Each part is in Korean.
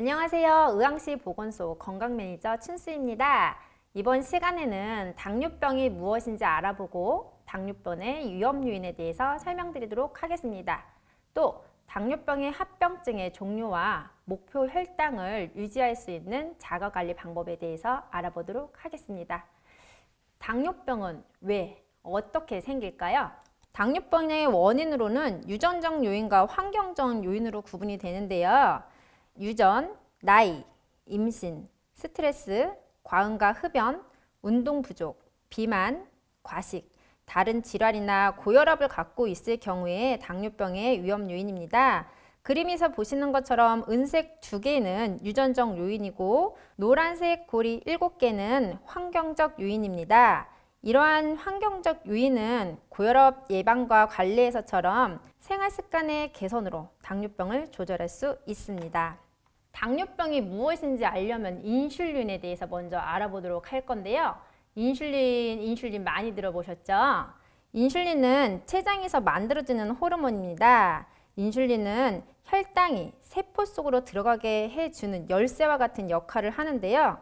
안녕하세요. 의왕시 보건소 건강매니저 춘수입니다. 이번 시간에는 당뇨병이 무엇인지 알아보고 당뇨병의 위험 요인에 대해서 설명드리도록 하겠습니다. 또 당뇨병의 합병증의 종류와 목표 혈당을 유지할 수 있는 자가관리 방법에 대해서 알아보도록 하겠습니다. 당뇨병은 왜, 어떻게 생길까요? 당뇨병의 원인으로는 유전적 요인과 환경적 요인으로 구분이 되는데요. 유전, 나이, 임신, 스트레스, 과음과 흡연, 운동 부족, 비만, 과식, 다른 질환이나 고혈압을 갖고 있을 경우에 당뇨병의 위험 요인입니다. 그림에서 보시는 것처럼 은색 두 개는 유전적 요인이고 노란색 고리 일곱 개는 환경적 요인입니다. 이러한 환경적 요인은 고혈압 예방과 관리에서처럼 생활습관의 개선으로 당뇨병을 조절할 수 있습니다. 당뇨병이 무엇인지 알려면 인슐린에 대해서 먼저 알아보도록 할 건데요. 인슐린, 인슐린 많이 들어보셨죠? 인슐린은 췌장에서 만들어지는 호르몬입니다. 인슐린은 혈당이 세포 속으로 들어가게 해주는 열쇠와 같은 역할을 하는데요.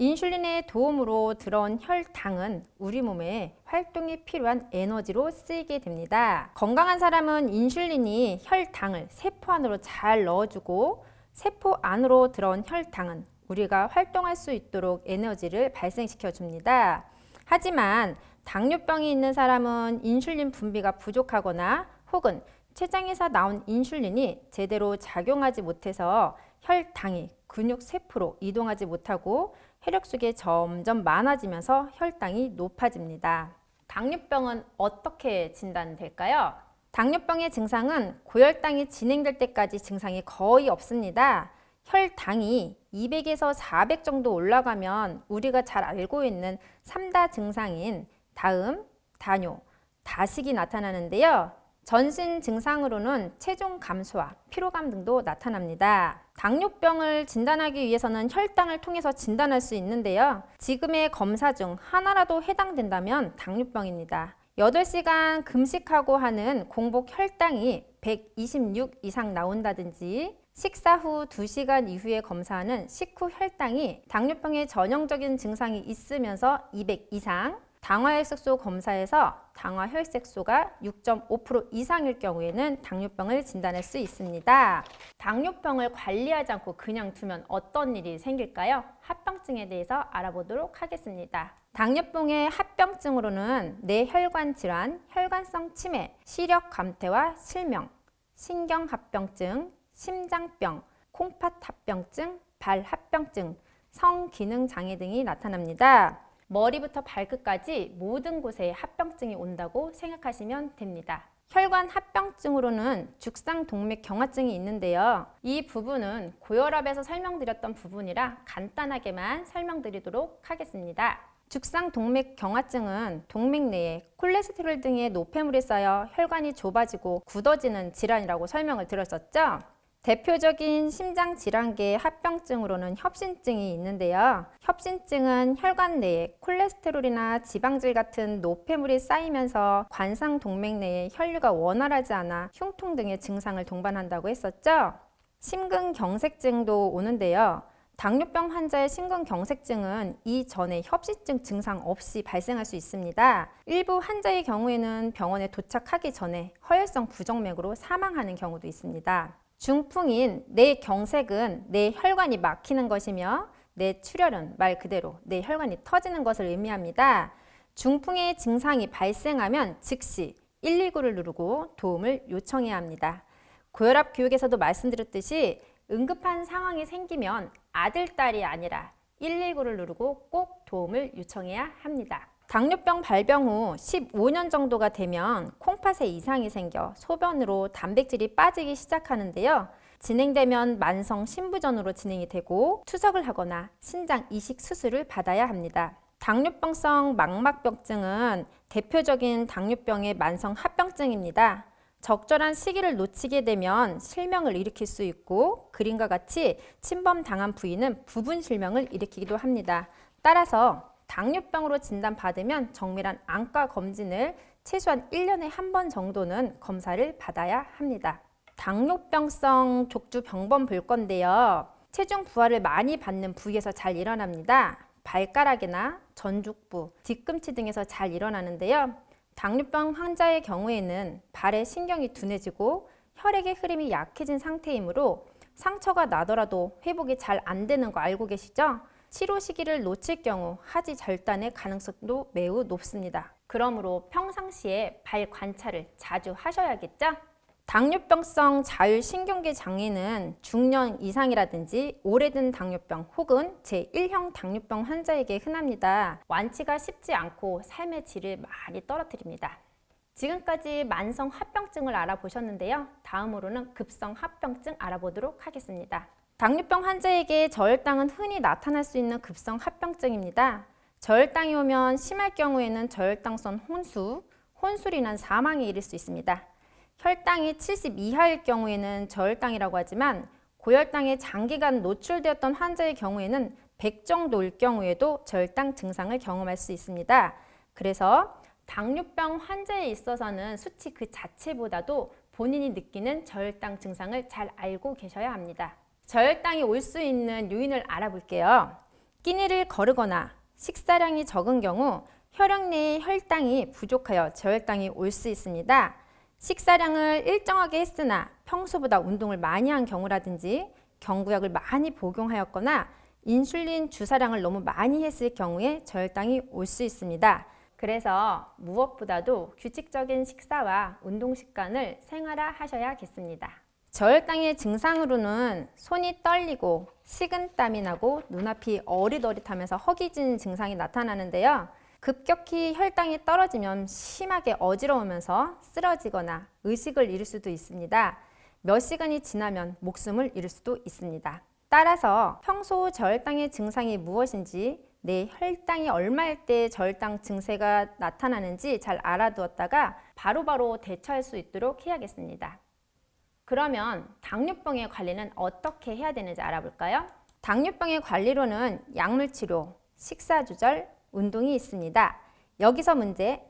인슐린의 도움으로 들어온 혈당은 우리 몸에 활동이 필요한 에너지로 쓰이게 됩니다. 건강한 사람은 인슐린이 혈당을 세포 안으로 잘 넣어주고 세포 안으로 들어온 혈당은 우리가 활동할 수 있도록 에너지를 발생시켜 줍니다. 하지만 당뇨병이 있는 사람은 인슐린 분비가 부족하거나 혹은 췌장에서 나온 인슐린이 제대로 작용하지 못해서 혈당이 근육 세포로 이동하지 못하고 혈액 속에 점점 많아지면서 혈당이 높아집니다. 당뇨병은 어떻게 진단될까요? 당뇨병의 증상은 고혈당이 진행될 때까지 증상이 거의 없습니다. 혈당이 200에서 400 정도 올라가면 우리가 잘 알고 있는 3다 증상인 다음, 다뇨, 다식이 나타나는데요. 전신 증상으로는 체중 감소와 피로감 등도 나타납니다. 당뇨병을 진단하기 위해서는 혈당을 통해서 진단할 수 있는데요. 지금의 검사 중 하나라도 해당된다면 당뇨병입니다. 8시간 금식하고 하는 공복 혈당이 126 이상 나온다든지 식사 후 2시간 이후에 검사하는 식후 혈당이 당뇨병의 전형적인 증상이 있으면서 200 이상 당화혈색소 검사에서 당화혈색소가 6.5% 이상일 경우에는 당뇨병을 진단할 수 있습니다. 당뇨병을 관리하지 않고 그냥 두면 어떤 일이 생길까요? 합병증에 대해서 알아보도록 하겠습니다. 당뇨병의 합병증으로는 뇌혈관 질환, 혈관성 치매, 시력 감퇴와 실명, 신경합병증, 심장병, 콩팥합병증, 발합병증, 성기능장애 등이 나타납니다. 머리부터 발끝까지 모든 곳에 합병증이 온다고 생각하시면 됩니다. 혈관 합병증으로는 죽상동맥 경화증이 있는데요. 이 부분은 고혈압에서 설명드렸던 부분이라 간단하게만 설명드리도록 하겠습니다. 죽상동맥 경화증은 동맥 내에 콜레스테롤 등의 노폐물이 쌓여 혈관이 좁아지고 굳어지는 질환이라고 설명을 드렸었죠. 대표적인 심장 질환계의 합병증으로는 협신증이 있는데요. 협신증은 혈관 내에 콜레스테롤이나 지방질 같은 노폐물이 쌓이면서 관상 동맥 내에 혈류가 원활하지 않아 흉통 등의 증상을 동반한다고 했었죠. 심근경색증도 오는데요. 당뇨병 환자의 심근경색증은 이전에 협신증 증상 없이 발생할 수 있습니다. 일부 환자의 경우에는 병원에 도착하기 전에 허혈성 부정맥으로 사망하는 경우도 있습니다. 중풍인 뇌경색은 뇌 혈관이 막히는 것이며 뇌출혈은 말 그대로 뇌 혈관이 터지는 것을 의미합니다. 중풍의 증상이 발생하면 즉시 119를 누르고 도움을 요청해야 합니다. 고혈압 교육에서도 말씀드렸듯이 응급한 상황이 생기면 아들, 딸이 아니라 119를 누르고 꼭 도움을 요청해야 합니다. 당뇨병 발병 후 15년 정도가 되면 콩팥에 이상이 생겨 소변으로 단백질이 빠지기 시작하는데요. 진행되면 만성 신부전으로 진행이 되고 투석을 하거나 신장 이식 수술을 받아야 합니다. 당뇨병성 망막병증은 대표적인 당뇨병의 만성 합병증입니다. 적절한 시기를 놓치게 되면 실명을 일으킬 수 있고 그림과 같이 침범당한 부위는 부분 실명을 일으키기도 합니다. 따라서 당뇨병으로 진단받으면 정밀한 안과 검진을 최소한 1년에 한 번 정도는 검사를 받아야 합니다. 당뇨병성 족주 병범 볼 건데요. 체중 부하를 많이 받는 부위에서 잘 일어납니다. 발가락이나 전죽부, 뒤꿈치 등에서 잘 일어나는데요. 당뇨병 환자의 경우에는 발에 신경이 둔해지고 혈액의 흐름이 약해진 상태이므로 상처가 나더라도 회복이 잘 안 되는 거 알고 계시죠? 치료 시기를 놓칠 경우 하지 절단의 가능성도 매우 높습니다. 그러므로 평상시에 발 관찰을 자주 하셔야겠죠? 당뇨병성 자율신경계 장애는 중년 이상이라든지 오래된 당뇨병 혹은 제1형 당뇨병 환자에게 흔합니다. 완치가 쉽지 않고 삶의 질을 많이 떨어뜨립니다. 지금까지 만성 합병증을 알아보셨는데요. 다음으로는 급성 합병증 알아보도록 하겠습니다. 당뇨병 환자에게 저혈당은 흔히 나타날 수 있는 급성 합병증입니다. 저혈당이 오면 심할 경우에는 저혈당성 혼수, 혼술이 인한 사망에 이를 수 있습니다. 혈당이 70 이하일 경우에는 저혈당이라고 하지만 고혈당에 장기간 노출되었던 환자의 경우에는 100 정도일 경우에도 저혈당 증상을 경험할 수 있습니다. 그래서 당뇨병 환자에 있어서는 수치 그 자체보다도 본인이 느끼는 저혈당 증상을 잘 알고 계셔야 합니다. 저혈당이 올 수 있는 요인을 알아볼게요. 끼니를 거르거나 식사량이 적은 경우 혈액 내의 혈당이 부족하여 저혈당이 올 수 있습니다. 식사량을 일정하게 했으나 평소보다 운동을 많이 한 경우라든지 경구약을 많이 복용하였거나 인슐린 주사량을 너무 많이 했을 경우에 저혈당이 올 수 있습니다. 그래서 무엇보다도 규칙적인 식사와 운동 습관을 생활화하셔야겠습니다. 저혈당의 증상으로는 손이 떨리고 식은땀이 나고 눈앞이 어릿어릿하면서 허기진 증상이 나타나는데요. 급격히 혈당이 떨어지면 심하게 어지러우면서 쓰러지거나 의식을 잃을 수도 있습니다. 몇 시간이 지나면 목숨을 잃을 수도 있습니다. 따라서 평소 저혈당의 증상이 무엇인지 내 혈당이 얼마일 때 저혈당 증세가 나타나는지 잘 알아두었다가 바로바로 대처할 수 있도록 해야겠습니다. 그러면 당뇨병의 관리는 어떻게 해야 되는지 알아볼까요? 당뇨병의 관리로는 약물 치료, 식사 조절, 운동이 있습니다. 여기서 문제,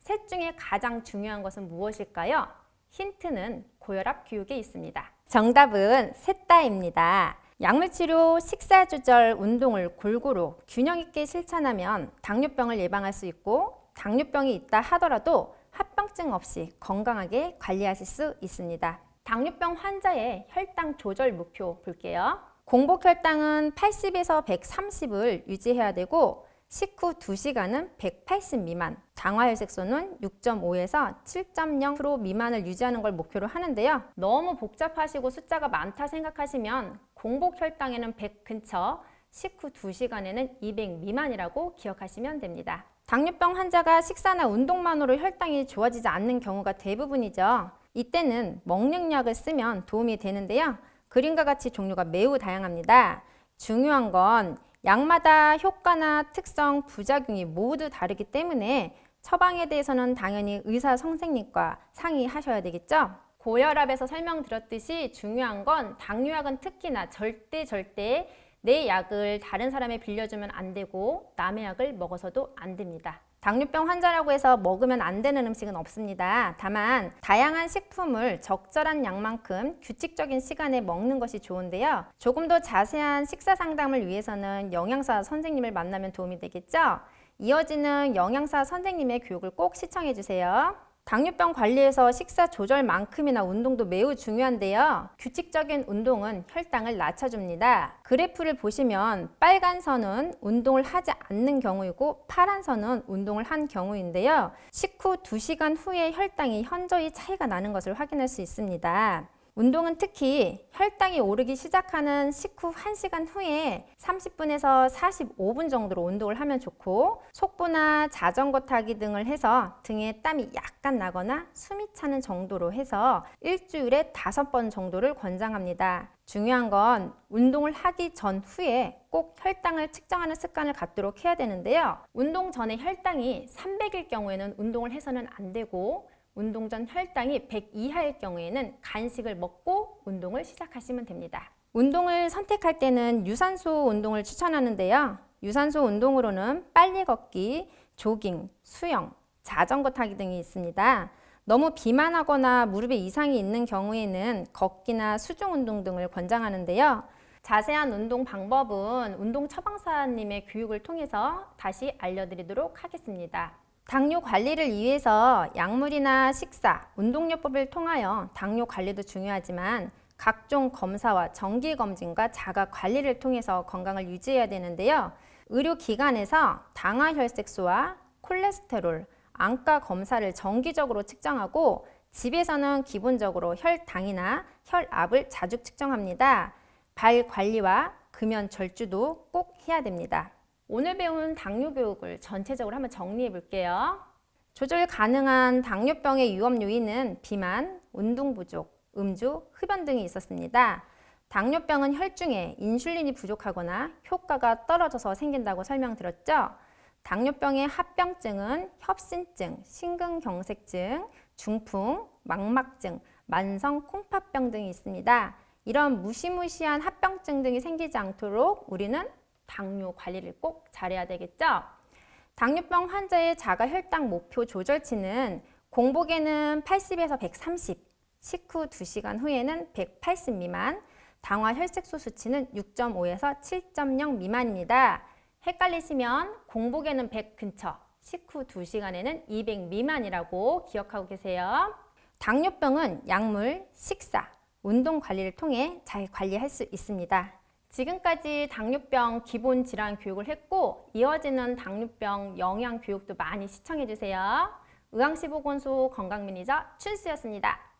셋 중에 가장 중요한 것은 무엇일까요? 힌트는 고혈압 교육에 있습니다. 정답은 셋 다입니다. 약물치료, 식사조절, 운동을 골고루 균형 있게 실천하면 당뇨병을 예방할 수 있고 당뇨병이 있다 하더라도 합병증 없이 건강하게 관리하실 수 있습니다. 당뇨병 환자의 혈당 조절 목표 볼게요. 공복 혈당은 80에서 130을 유지해야 되고 식후 2시간은 180 미만, 장화혈색소는 6.5에서 7.0% 미만을 유지하는 걸 목표로 하는데요. 너무 복잡하시고 숫자가 많다 생각하시면 공복 혈당에는 100 근처, 식후 2시간에는 200 미만이라고 기억하시면 됩니다. 당뇨병 환자가 식사나 운동만으로 혈당이 좋아지지 않는 경우가 대부분이죠. 이때는 먹는 약을 쓰면 도움이 되는데요. 그림과 같이 종류가 매우 다양합니다. 중요한 건 약마다 효과나 특성, 부작용이 모두 다르기 때문에 처방에 대해서는 당연히 의사 선생님과 상의하셔야 되겠죠. 고혈압에서 설명드렸듯이 중요한 건 당뇨약은 특히나 절대 절대 내 약을 다른 사람에 빌려주면 안 되고 남의 약을 먹어서도 안 됩니다. 당뇨병 환자라고 해서 먹으면 안 되는 음식은 없습니다. 다만 다양한 식품을 적절한 양만큼 규칙적인 시간에 먹는 것이 좋은데요. 조금 더 자세한 식사 상담을 위해서는 영양사 선생님을 만나면 도움이 되겠죠. 이어지는 영양사 선생님의 교육을 꼭 시청해 주세요. 당뇨병 관리에서 식사 조절만큼이나 운동도 매우 중요한데요. 규칙적인 운동은 혈당을 낮춰줍니다. 그래프를 보시면 빨간 선은 운동을 하지 않는 경우이고 파란 선은 운동을 한 경우인데요. 식후 2시간 후에 혈당이 현저히 차이가 나는 것을 확인할 수 있습니다. 운동은 특히 혈당이 오르기 시작하는 식후 1시간 후에 30분에서 45분 정도로 운동을 하면 좋고 속보나 자전거 타기 등을 해서 등에 땀이 약간 나거나 숨이 차는 정도로 해서 일주일에 5번 정도를 권장합니다. 중요한 건 운동을 하기 전 후에 꼭 혈당을 측정하는 습관을 갖도록 해야 되는데요. 운동 전에 혈당이 300일 경우에는 운동을 해서는 안 되고 운동 전 혈당이 100 이하일 경우에는 간식을 먹고 운동을 시작하시면 됩니다. 운동을 선택할 때는 유산소 운동을 추천하는데요. 유산소 운동으로는 빨리 걷기, 조깅, 수영, 자전거 타기 등이 있습니다. 너무 비만하거나 무릎에 이상이 있는 경우에는 걷기나 수중 운동 등을 권장하는데요. 자세한 운동 방법은 운동 처방사님의 교육을 통해서 다시 알려드리도록 하겠습니다. 당뇨 관리를 위해서 약물이나 식사, 운동요법을 통하여 당뇨 관리도 중요하지만 각종 검사와 정기검진과 자가 관리를 통해서 건강을 유지해야 되는데요. 의료기관에서 당화혈색소와 콜레스테롤, 안가 검사를 정기적으로 측정하고 집에서는 기본적으로 혈당이나 혈압을 자주 측정합니다. 발 관리와 금연 절주도 꼭 해야 됩니다. 오늘 배운 당뇨 교육을 전체적으로 한번 정리해 볼게요. 조절 가능한 당뇨병의 위험 요인은 비만, 운동 부족, 음주, 흡연 등이 있었습니다. 당뇨병은 혈중에 인슐린이 부족하거나 효과가 떨어져서 생긴다고 설명드렸죠. 당뇨병의 합병증은 협신증, 심근경색증, 중풍, 망막증, 만성 콩팥병 등이 있습니다. 이런 무시무시한 합병증 등이 생기지 않도록 우리는 당뇨 관리를 꼭 잘해야 되겠죠. 당뇨병 환자의 자가 혈당 목표 조절치는 공복에는 80에서 130, 식후 2시간 후에는 180 미만, 당화 혈색소 수치는 6.5에서 7.0 미만입니다. 헷갈리시면 공복에는 100 근처, 식후 2시간에는 200 미만이라고 기억하고 계세요. 당뇨병은 약물, 식사, 운동 관리를 통해 잘 관리할 수 있습니다. 지금까지 당뇨병 기본 질환 교육을 했고 이어지는 당뇨병 영양 교육도 많이 시청해 주세요. 의왕시 보건소 건강 매니저 춘수였습니다.